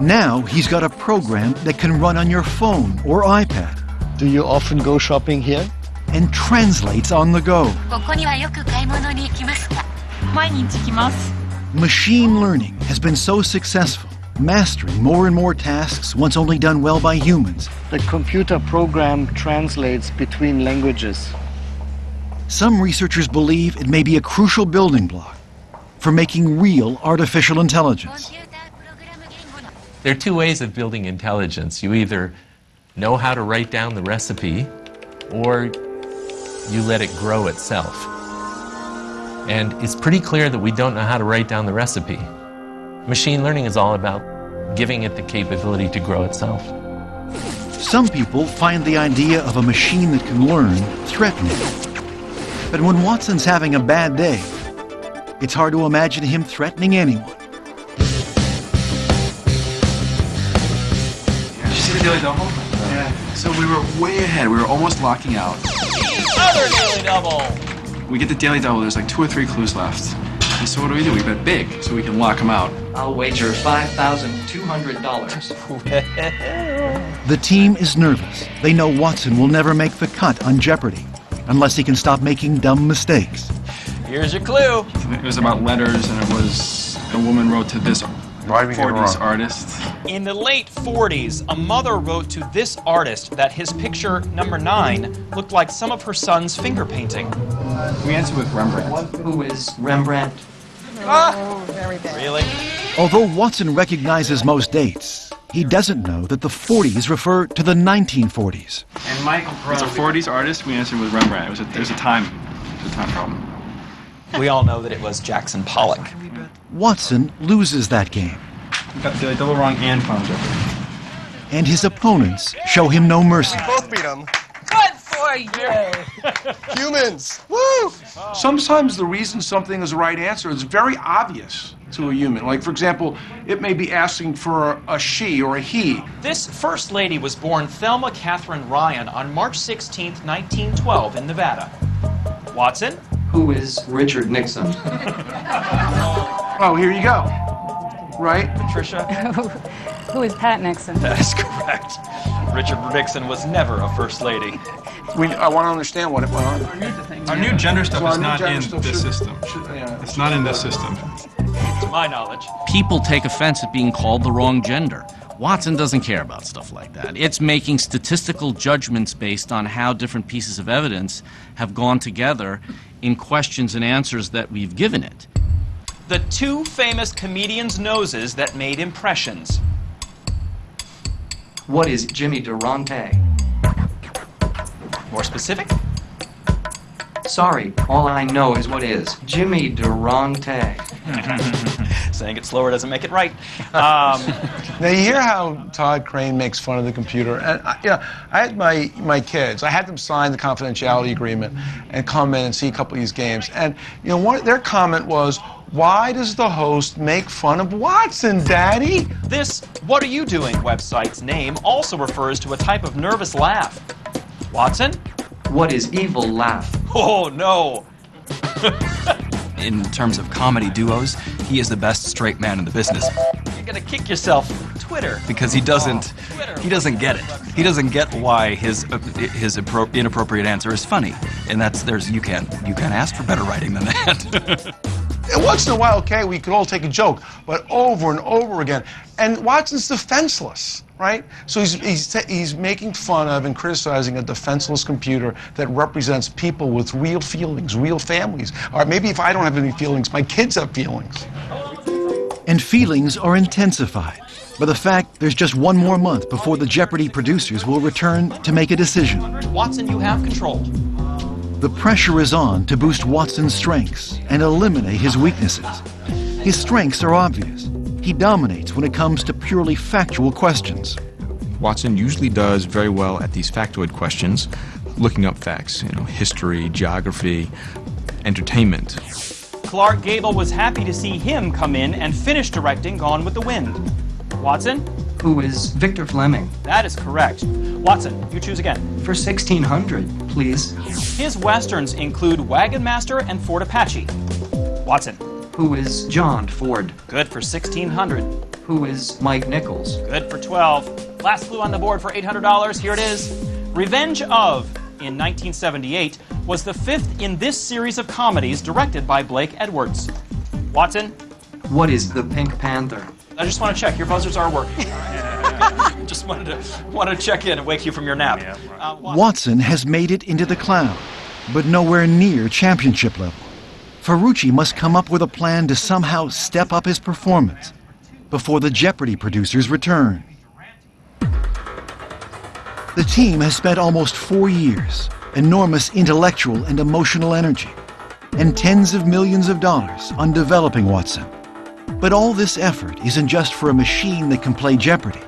S1: Now he's got a program that can run on your phone or iPad.
S36: Do you often go shopping here?
S1: And translates on the go. Machine learning has been so successful, mastering more and more tasks once only done well by humans.
S36: The computer program translates between languages.
S1: Some researchers believe it may be a crucial building block for making real artificial intelligence.
S21: There are two ways of building intelligence. You either know how to write down the recipe, or you let it grow itself. And it's pretty clear that we don't know how to write down the recipe. Machine learning is all about giving it the capability to grow itself.
S1: Some people find the idea of a machine that can learn threatening. But when Watson's having a bad day, it's hard to imagine him threatening anyone.
S28: Did you see the Daily Double? Yeah. So we were way ahead. We were almost locking out.
S32: Other daily double.
S28: We get the Daily Double. There's like two or three clues left. And so what do we do? We bet big so we can lock them out.
S2: I'll wager $5,200.
S1: The team is nervous. They know Watson will never make the cut on Jeopardy unless he can stop making dumb mistakes.
S32: Here's your clue.
S28: It was about letters, and it was a woman wrote to this
S4: Why did we
S28: 40s artist.
S7: In the late 40s, a mother wrote to this artist that his picture, number nine, looked like some of her son's finger painting.
S28: We answer with Rembrandt.
S2: Who is Rembrandt? Ah!
S33: Oh, very bad.
S7: Really?
S1: Although Watson recognizes most dates, he doesn't know that the 40s refer to the 1940s.
S28: And Michael It's a 40s artist. We answered with Rembrandt. It was a, there's a time, there's a time problem.
S7: We all know that it was Jackson Pollock.
S1: Watson loses that game,
S28: got the double wrong and found Jeopardy.
S1: and his opponents show him no mercy.
S36: Both beat them.
S32: Good for you.
S36: Humans. Woo!
S4: Sometimes the reason something is the right answer is very obvious to a human. Like, for example, it may be asking for a she or a he.
S7: This first lady was born Thelma Catherine Ryan on March 16, 1912, in Nevada. Watson?
S2: Who is Richard Nixon?
S4: Oh, here you go. Right?
S7: Patricia?
S33: Who is Pat Nixon?
S7: That is correct. Richard Nixon was never a first lady.
S4: We, I want to understand what it went on.
S28: Our new gender stuff
S4: So our
S28: is not in
S4: stuff
S28: this
S4: should-
S28: system.
S4: should- yeah.
S28: It's not in this system.
S7: To my knowledge.
S32: People take offense at being called the wrong gender. Watson doesn't care about stuff like that. It's making statistical judgments based on how different pieces of evidence have gone together in questions and answers that we've given it.
S7: The two famous comedians' noses that made impressions.
S2: What is Jimmy Durante?
S7: More specific?
S2: Sorry, all I know is what is Jimmy Durante.
S7: Saying it slower doesn't make it right. Um,
S4: Now you hear how Todd Crain makes fun of the computer, and I, you know, I had my my kids. I had them sign the confidentiality agreement and come in and see a couple of these games. And you know, one their comment was, "Why does the host make fun of Watson, Daddy?"
S7: this What Are You Doing website's name also refers to a type of nervous laugh. Watson?
S2: What is evil laugh?
S7: Oh, no.
S39: In terms of comedy duos, he is the best straight man in the business.
S7: You're gonna kick yourself. Twitter.
S40: because he doesn't he doesn't get it. He doesn't get why his uh, his appro- inappropriate answer is funny, and that's there's you can't you can't ask for better writing than that.
S4: And once in a while, okay, we could all take a joke, but over and over again. And Watson's defenseless, right? So he's, he's, he's making fun of and criticizing a defenseless computer that represents people with real feelings, real families. Or maybe if I don't have any feelings, my kids have feelings.
S1: And feelings are intensified by the fact there's just one more month before the Jeopardy producers will return to make a decision.
S7: Watson, you have control.
S1: The pressure is on to boost Watson's strengths and eliminate his weaknesses. His strengths are obvious. He dominates when it comes to purely factual questions.
S28: Watson usually does very well at these factoid questions, looking up facts, you know, history, geography, entertainment.
S7: Clark Gable was happy to see him come in and finish directing Gone with the Wind. Watson?
S2: Who is Victor Fleming?
S7: That is correct. Watson, you choose again.
S2: For 1600, please.
S7: His westerns include Wagon Master and Fort Apache. Watson.
S2: Who is John Ford?
S7: Good for 1600.
S2: Who is Mike Nichols?
S7: Good for 12. Last clue on the board for $800. Here it is. Revenge of, in 1978, was the fifth in this series of comedies directed by Blake Edwards. Watson?
S2: What is the Pink Panther?
S7: I just want to check. Your buzzers are working. just wanted to wanted to check in and wake you from your nap. Uh,
S1: Watson has made it into the cloud, but nowhere near championship level. Ferrucci must come up with a plan to somehow step up his performance before the Jeopardy producers return. The team has spent almost four years, enormous intellectual and emotional energy, and tens of millions of dollars on developing Watson. But all this effort isn't just for a machine that can play Jeopardy.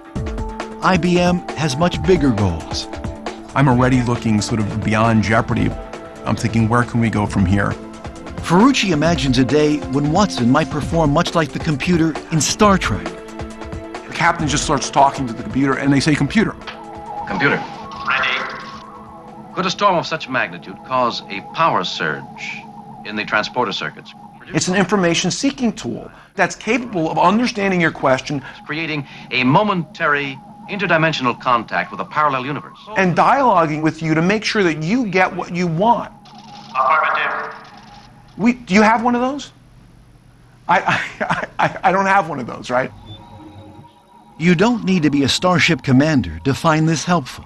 S1: IBM has much bigger goals.
S4: I'm already looking sort of beyond Jeopardy. I'm thinking, where can we go from here?
S1: Ferrucci imagines a day when Watson might perform much like the computer in Star Trek.
S4: The captain just starts talking to the computer, and they say, computer.
S41: Computer. Ready. Could a storm of such magnitude cause a power surge in the transporter circuits?
S4: It's an information seeking tool that's capable of understanding your question,
S41: creating a momentary interdimensional contact with a parallel universe.
S4: and dialoguing with you to make sure that you get what you want.
S41: Affirmative.
S4: We, do you have one of those? I, I, I, I don't have one of those, right?
S1: You don't need to be a Starship commander to find this helpful.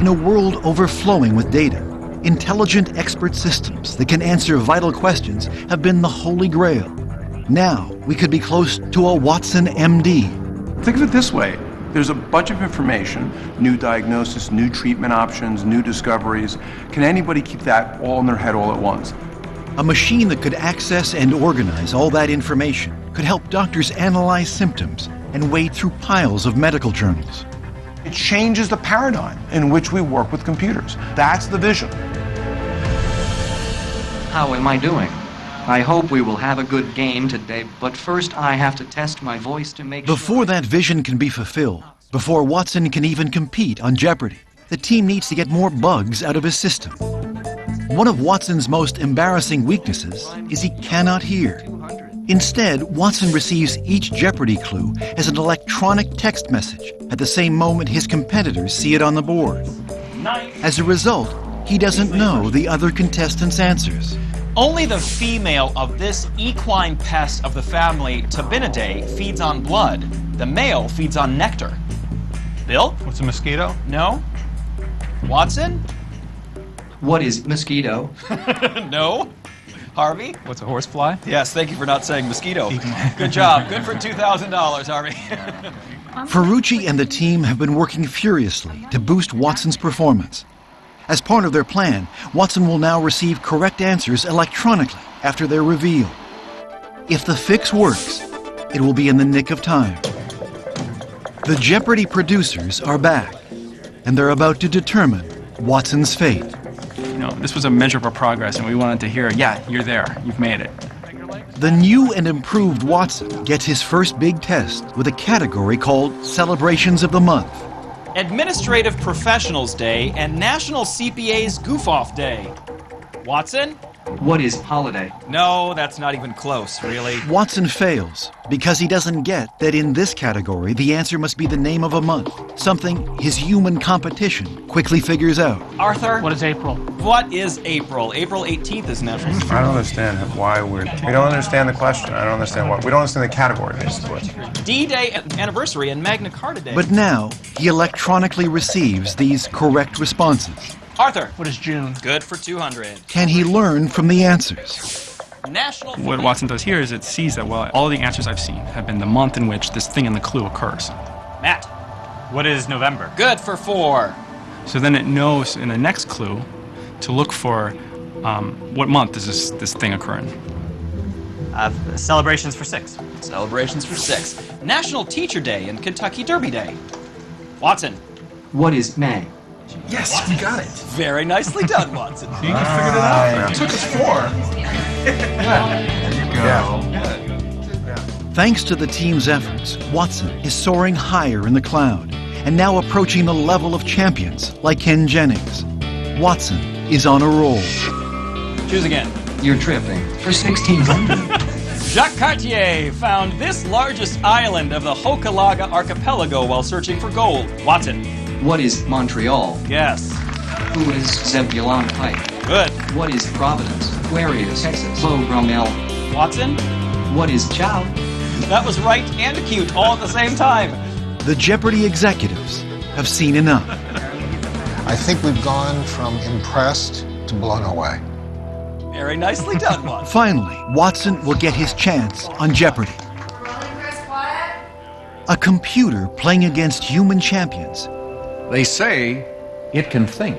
S1: In a world overflowing with data, intelligent expert systems that can answer vital questions have been the holy grail. Now, we could be close to a Watson MD.
S4: Think of it this way there's a bunch of information, new diagnosis, new treatment options, new discoveries. Can anybody keep that all in their head all at once?
S1: A machine that could access and organize all that information could help doctors analyze symptoms and wade through piles of medical journals.
S4: It changes the paradigm in which we work with computers. That's the vision.
S2: How am I doing? I hope we will have a good game today, but first I have to test my voice to make sure.
S1: Before that vision can be fulfilled, before Watson can even compete on Jeopardy, the team needs to get more bugs out of his system. One of Watson's most embarrassing weaknesses is he cannot hear. Instead, Watson receives each Jeopardy clue as an electronic text message at the same moment his competitors see it on the board. As a result, he doesn't know the other contestants' answers.
S7: Only the female of this equine pest of the family Tabanidae feeds on blood. The male feeds on nectar. Bill?
S8: What's a mosquito?
S7: No. Watson?
S2: What is mosquito?
S7: no. Harvey?
S8: What's a horsefly?
S7: Yes, thank you for not saying mosquito. Good job. Good for $2,000, Harvey.
S1: Ferrucci and the team have been working furiously to boost Watson's performance. As part of their plan, Watson will now receive correct answers electronically after their reveal. If the fix works, it will be in the nick of time. The Jeopardy producers are back, and they're about to determine Watson's fate.
S8: You know, this was a measure of our progress, and we wanted to hear, yeah, you're there, you've made it.
S1: The new and improved Watson gets his first big test with a category called Celebrations of the Month.
S7: Administrative Professionals Day and National CPA's Goof Off Day. Watson?
S2: What is holiday?
S7: No, that's not even close, really.
S1: Watson fails because he doesn't get that in this category the answer must be the name of a month, something his human competition quickly figures out.
S7: Arthur?
S42: What is April?
S7: What is April? April 18th is National
S4: I don't understand why we're. We don't understand the question. I don't understand what. We don't understand the category, basically.
S7: D-Day anniversary and Magna Carta Day.
S1: But now he electronically receives these correct responses.
S7: Arthur.
S42: What is June?
S7: Good for 200.
S1: Can he learn from the answers?
S7: National.
S8: What Watson does here is it sees that, well, all the answers I've seen have been the month in which this thing in the clue occurs.
S7: Matt.
S42: What is November?
S7: Good for four.
S8: So then it knows in the next clue to look for um, what month does this, this thing occur in.
S42: Uh, celebrations for six.
S7: Celebrations for six. National Teacher Day and Kentucky Derby Day. Watson.
S2: What is May?
S4: Yes, we got it.
S7: Very nicely done, Watson.
S4: You figured it out. It took us four. There you go.
S1: Thanks to the team's efforts, Watson is soaring higher in the cloud and now approaching the level of champions like Ken Jennings. Watson is on a roll.
S7: Choose again.
S2: You're tripping. For 1600.
S7: Jacques Cartier found this largest island of the Hochelaga archipelago while searching for gold. Watson.
S2: What is Montreal?
S7: Yes.
S2: Who is Zebulon Pike?
S7: Good.
S2: What is Providence? Where is Texas? Beau Brummel.
S7: Watson.
S2: What is Chow?
S7: That was right and cute all at the same time.
S1: The Jeopardy executives have seen enough.
S10: I think we've gone from impressed to blown away.
S7: Very nicely done, Watson.
S1: Finally, Watson will get his chance on Jeopardy. A computer playing against human champions.
S43: They say it can think.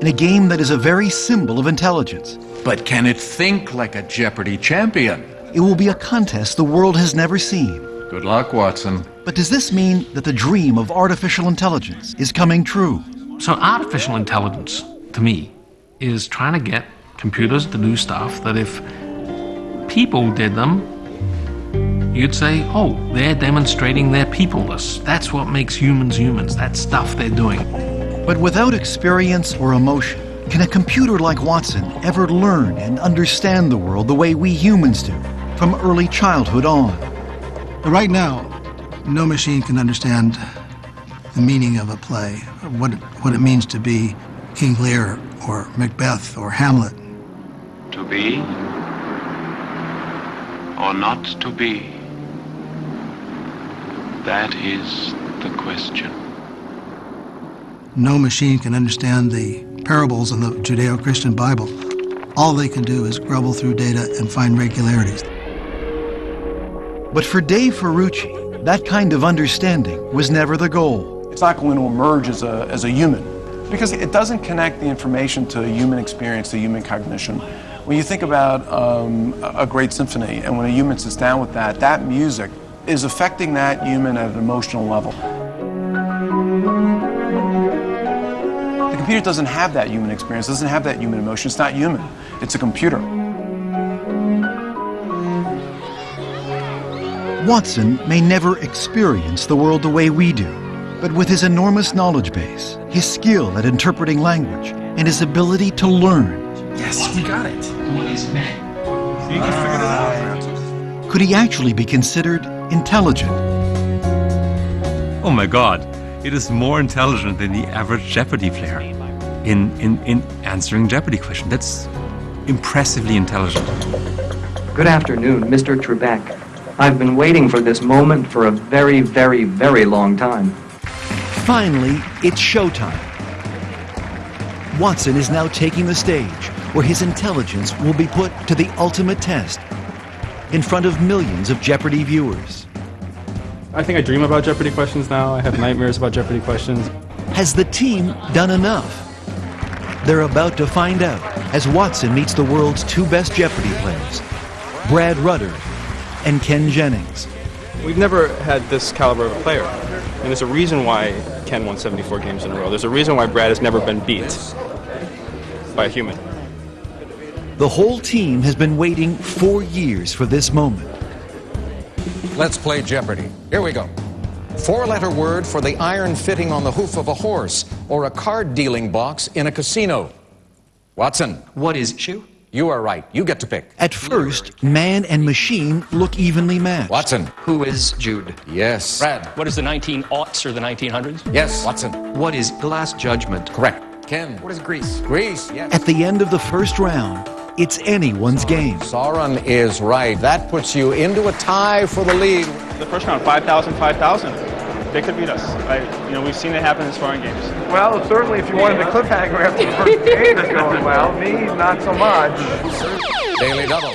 S1: In a game that is a very symbol of intelligence.
S43: But can it think like a Jeopardy champion?
S1: It will be a contest the world has never seen.
S43: Good luck, Watson.
S1: But does this mean that the dream of artificial intelligence is coming true?
S39: So, artificial intelligence, to me, is trying to get computers to do stuff that if people did them, you'd say, oh, they're demonstrating their peopleness. That's what makes humans humans. That stuff they're doing.
S1: But without experience or emotion, can a computer like Watson ever learn and understand the world the way we humans do, from early childhood on?
S16: Right now, no machine can understand the meaning of a play, what it, what it means to be King Lear or Macbeth or Hamlet.
S44: To be or not to be? That is the question.
S16: No machine can understand the parables in the Judeo Christian Bible. All they can do is grubble through data and find regularities.
S1: But for Dave Ferrucci, that kind of understanding was never the goal.
S4: It's not going to emerge as a, as a human because it doesn't connect the information to human experience, to human cognition. When you think about um, a great symphony and when a human sits down with that, that music is affecting that human at an emotional level. The computer doesn't have that human experience, doesn't have that human emotion. It's not human, it's a computer.
S1: Watson may never experience the world the way we do, but with his enormous knowledge base, his skill at interpreting language, and his ability to learn,
S4: Yes, we got it.
S1: could he actually be considered intelligent?
S45: Oh my god, it is more intelligent than the average Jeopardy player in, in, in answering Jeopardy questions. That's impressively intelligent.
S2: Good afternoon, Mr. Trebek. I've been waiting for this moment for a very, very, very long time.
S1: Finally, it's showtime. Watson is now taking the stage where his intelligence will be put to the ultimate test in front of millions of Jeopardy viewers.
S8: I think I dream about Jeopardy questions now. I have nightmares about Jeopardy questions.
S1: Has the team done enough? They're about to find out as Watson meets the world's two best Jeopardy players, Brad Rutter and Ken Jennings.
S8: We've never had this caliber of a player. And there's a reason why Ken won 74 games in a row. There's a reason why Brad has never been beat by a human.
S1: The whole team has been waiting four years for this moment.
S23: Let's play Jeopardy. Here we go. Four letter word for the iron fitting on the hoof of a horse or a card dealing box in a casino. Watson.
S2: What is shoe?
S23: You are right. You get to pick.
S1: At first, man and machine look evenly matched.
S23: Watson.
S2: Who is Jude?
S23: Yes. Brad.
S46: What is the 1900s or the 1900s?
S23: Yes. Watson.
S2: What is glass Judgment?
S23: Correct. Ken.
S2: What is Greece?
S23: Greece. Yes.
S1: At the end of the first round, it's anyone's game.
S23: Sauron is right. That puts you into a tie for the lead.
S8: The first round, 5,000, 5,000. They could beat us. I, you know, we've seen it happen in sparring games.
S4: Well, certainly if you wanted the cliffhanger after the first game is going well, me, not so much.
S23: Daily double.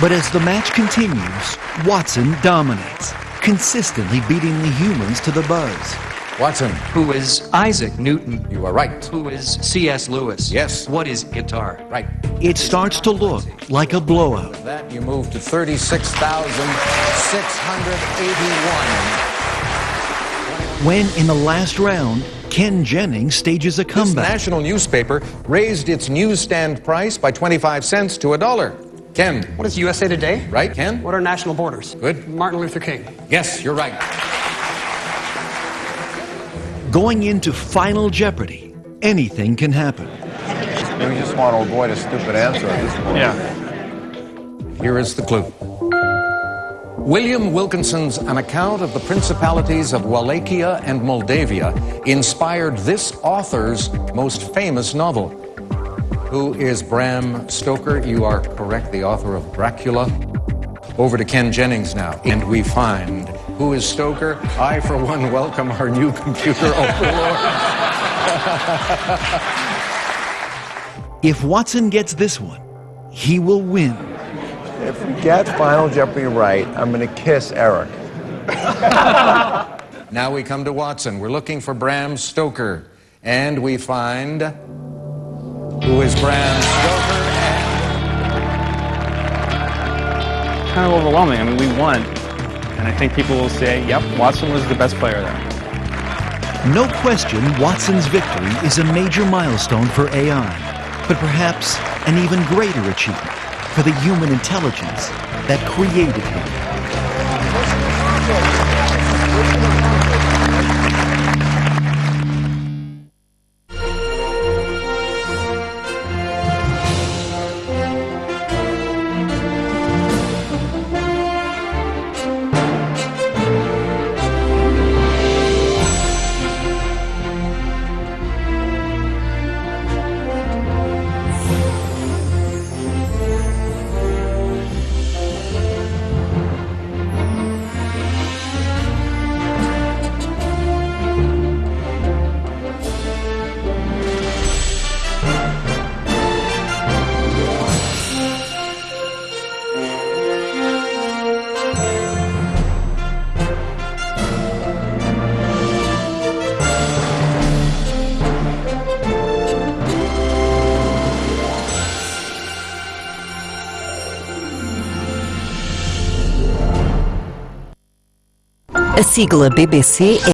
S1: But as the match continues, Watson dominates, consistently beating the humans to the buzz.
S23: Watson.
S2: Who is Isaac Newton?
S23: You are right.
S2: Who is C.S. Lewis?
S23: Yes.
S2: What is guitar?
S23: Right.
S1: It starts to look like a blowout.
S23: With that, you move to 36,681.
S1: When in the last round, Ken Jennings stages a comeback.
S23: This
S1: comeback.
S23: national newspaper raised its newsstand price by 25 cents to a dollar. Ken.
S47: What is USA Today?
S23: Right, Ken?
S47: What are national borders?
S23: Good.
S47: Martin Luther King.
S23: Yes, you're right.
S1: Going into Final Jeopardy, anything can happen.
S48: We just want to avoid a stupid answer at this point.
S23: Yeah. Here is the clue. William Wilkinson's An Account of the Principalities of Wallachia and Moldavia inspired this author's most famous novel. Who is Bram Stoker? You are correct, the author of Dracula. Over to Ken Jennings now, and we find who is Stoker. I, for one, welcome our new computer overlord.
S1: If Watson gets this one, he will win.
S48: If we get Final Jeopardy right, I'm going to kiss Eric.
S23: now we come to Watson. We're looking for Bram Stoker, and we find who is Bram Stoker.
S8: Kind of overwhelming. I mean, we won. And I think people will say, yep, Watson was the best player there.
S1: No question, Watson's victory is a major milestone for AI, but perhaps an even greater achievement for the human intelligence that created him.
S30: Sigla BBC